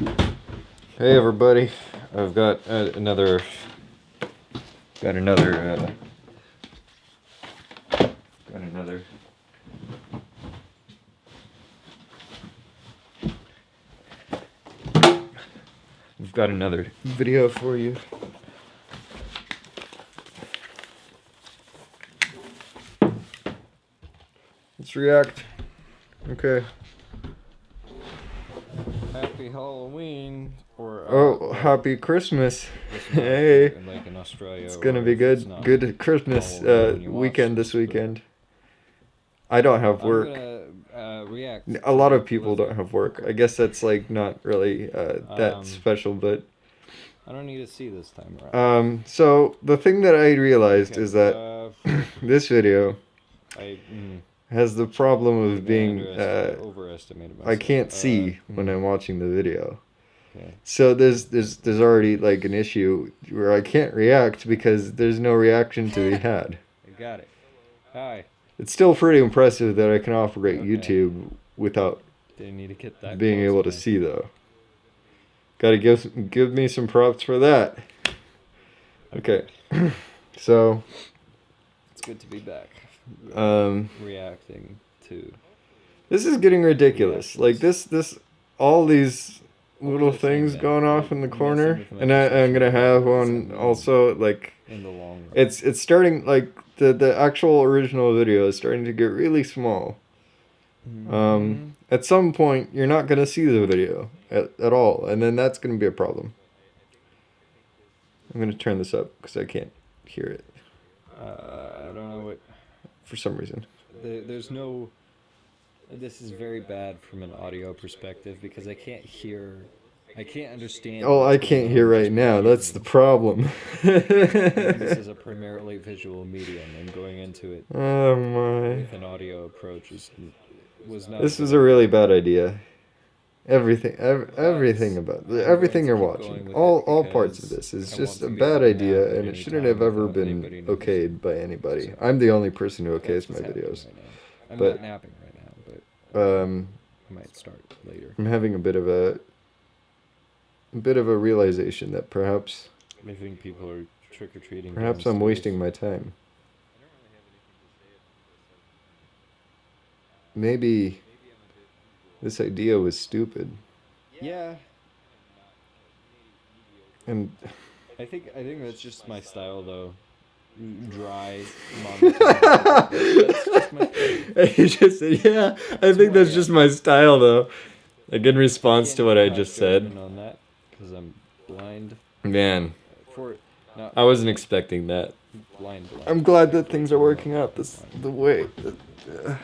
Hey everybody, I've got uh, another, got another, uh, got another. We've got another video for you. Let's react. Okay. Happy Halloween or uh, Oh, happy Christmas. Christmas, Hey. like in Australia. It's gonna be good. Good Christmas uh, when you watch weekend this weekend. I don't have work. gonna uh, react. A lot of people don't have work. I guess that's like not really uh, that Um, special, but I don't need to see this time around. um. So the thing that I realized Okay, is that uh, this video I mm, has the problem of being uh, overestimated I can't Uh, see when mm, I'm watching the video. Okay. So there's there's there's already like an issue where I can't react because there's no reaction to be had. I got it. Hi. It's still pretty impressive that I can operate Okay. YouTube without Didn't need to get that. being able to see though. Got to give give me some props for that. Okay, so It's good to be back. um, Reacting to. this is getting ridiculous. Like this this all these little were they saying things going off in the corner, and I, I'm gonna have one also like In the long run. it's it's starting like the the actual original video is starting to get really small. Mm-hmm. Um, at some point, you're not gonna see the video at, at all, and then that's gonna be a problem. I'm gonna turn this up because I can't hear it Uh, I don't know what. For some reason. There, there's no. This is very bad from an audio perspective because I can't hear. I can't understand. Oh, I can't hear right now. That's the problem. this is a primarily visual medium, and going into it oh my! with an audio approach is was not. This was a really bad idea. Everything, ev- everything about I'm everything you're going to keep going watching, all all parts of this is just a want to be bad idea, and it shouldn't have ever been okayed by anybody. So- I'm the only person who That's okays my videos. right. I'm but- not napping right now, but Um, I might start later. I'm having a bit of a, a bit of a realization that perhaps I think people are trick or treating. perhaps I'm wasting my time. Maybe this idea was stupid, Yeah, and I think I think that's just my style though. Dry. monotone. That's just my thing. you just said, yeah. I think that's I just my style, though. Like in response to what I just said. On that, because I'm blind. Man, For not I wasn't expecting that. blind. blind. I'm glad that things are working out this the way. That, uh,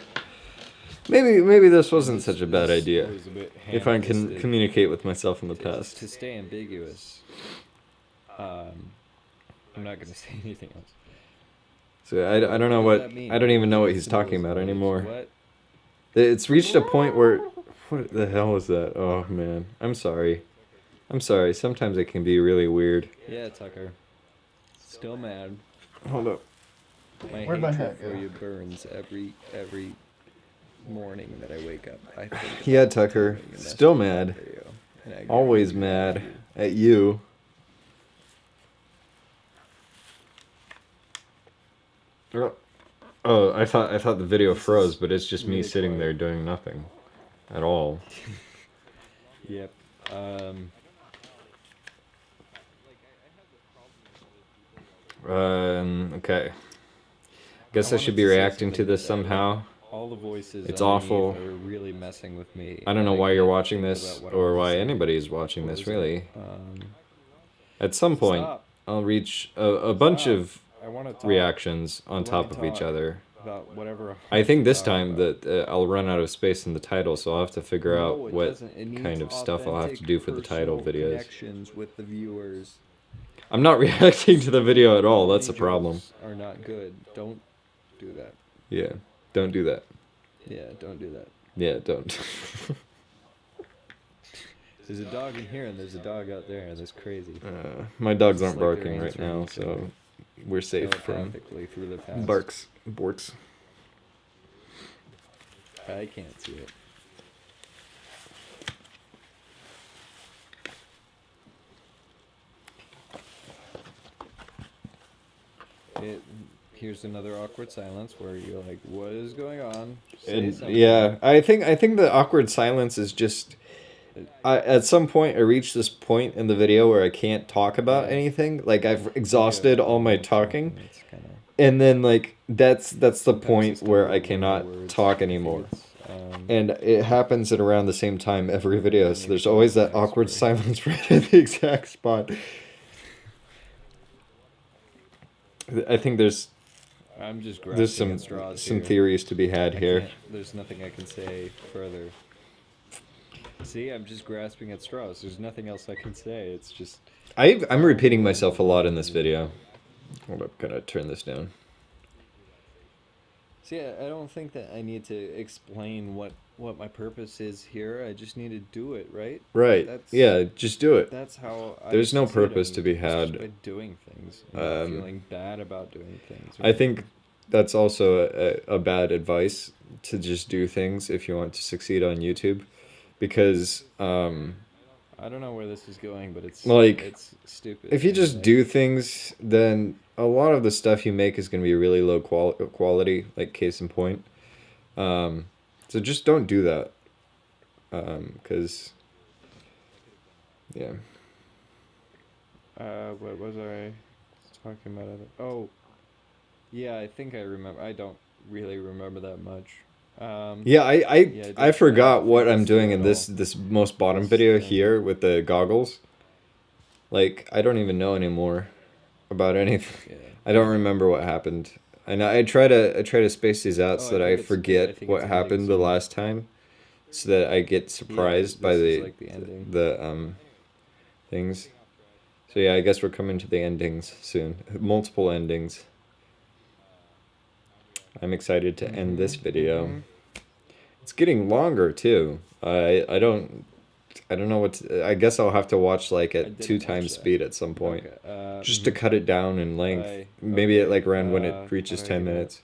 maybe maybe this wasn't such a bad idea. a If I can communicate with myself in the to, past. to stay ambiguous. Um, I'm not gonna say anything else. So I, I don't know What what? I don't even know what he's talking about anymore. What? It's reached a point where what the hell is that? Oh man, I'm sorry. I'm sorry. Sometimes it can be really weird. Yeah, Tucker. Still mad. Hold up. My Where'd my hatred hat for go? you burns every every morning that I wake up. I think Yeah, Tucker. Still mad. video, and I get Always mad at you. Oh, I thought I thought the video froze, but it's just me sitting there doing nothing at all. Yep. Um. Um, okay. I guess I, should be reacting to this somehow. All the voices. It's awful. Are really messing with me. I don't know why you're watching this about what I or why say. anybody watching this really. Um, At some point. I'll reach a, a bunch of I want to talk reactions on top of each other. about whatever. I think this time that uh, I'll run out of space in the title, so I'll have to figure No, out what kind of stuff I'll have to do for the title videos. With the viewers. I'm not reacting to the video at all. That's a problem. Are not good. Don't do that. Yeah, don't do that. Yeah, don't do that. Yeah, don't. there's a dog in here and there's a dog out there, and that's crazy. Uh, my dogs aren't like barking right now, so we're safe from barks, borks. I can't see it. It here's another awkward silence where you're like, "What is going on?" And, yeah, I think I think the awkward silence is just. I, at some point, I reached this point in the video where I can't talk about anything. Like I've exhausted all my talking, kinda- and then like that's that's the point where I cannot talk anymore. um, And it happens at around the same time every video, so there's always that awkward silence right at the exact spot. I think there's I'm just grasping there's some at straws some here. theories to be had I here. There's nothing I can say further. See, I'm just grasping at straws. There's nothing else I can say. It's just I I'm repeating myself a lot in this video. Hold up, gonna turn this down. See, I I don't think that I need to explain what what my purpose is here. I just need to do it, right? Right. That's- yeah, just do it. That's how. I There's no purpose to be had. by doing things, Um, feeling bad about doing things. I think that's also a, a bad advice to just do things if you want to succeed on YouTube, because um, I don't know where this is going, but it's Like, it's stupid. if you just like, do things, then a lot of the stuff you make is going to be really low qual- quality. Like case in point. Um, so just don't do that, because yeah. Uh, what was I talking about? Oh, yeah, I think I remember. I don't really remember that much. Um, Yeah, I I, Yeah, I just forgot what I'm doing in this this most bottom This video thing. here with the goggles. Like I don't even know anymore about anything. Yeah. I don't remember what happened. And I try to I try to space these out Oh, so that I, I forget think what happened the last time, so that I get surprised by the like the ending. the um things. So yeah, I guess we're coming to the endings soon. Multiple endings. I'm excited to end this Mhm, video. mhm. It's getting longer too. I I don't I don't know what to, I guess I'll have to watch like at two times that. speed at some point. Okay, uh, Just to cut it down in length. I- Maybe at okay, like around when it reaches 10 minutes.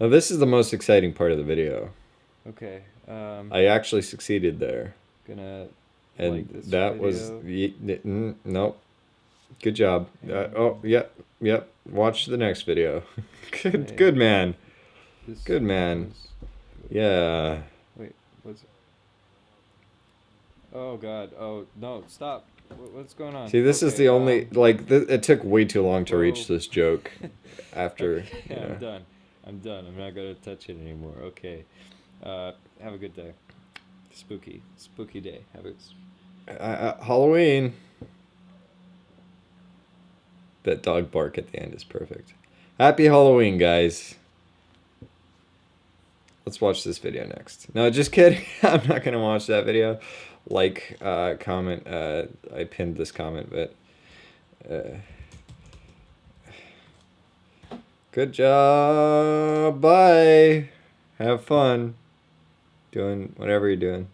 Now this is the most exciting part of the video. Okay. Um, I actually succeeded there. gonna And like that was video. ye- n- mm, nope. Good job. Uh, oh, yep, yep. Watch the next video. good, Okay. good man. This good man. was- Yeah. Wait, what's? Oh God! Oh no! Stop! What's going on? See, this is Okay, the only um, like th- it took way too long to reach this joke. After, Okay, you know. I'm done. I'm done. I'm not gonna touch it anymore. Okay. Uh, have a good day. Spooky, spooky day. Have a. Uh, uh, Halloween. That dog bark at the end is perfect. Happy Halloween, guys. Let's watch this video next. No, just kidding. I'm not gonna watch that video. Like, uh, comment. Uh, I pinned this comment, but. Uh, good job. Bye. Have fun. Doing whatever you're doing.